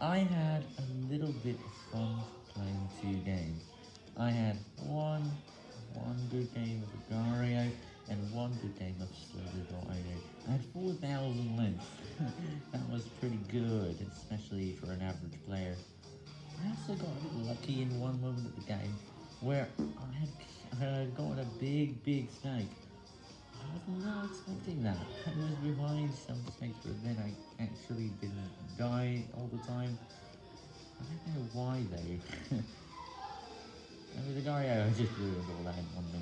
I had a little bit of fun playing two games. I had one, good game of Agar.io, and one good game of Slither.io. I had 4,000 links. that was pretty good, especially for an average player. I also got a bit lucky in one moment of the game, where I had, I gotten a big, big snake. I was not expecting that. I was behind some snakes, die all the time. I don't know why though. and with the Gario, I just ruined all that one minute.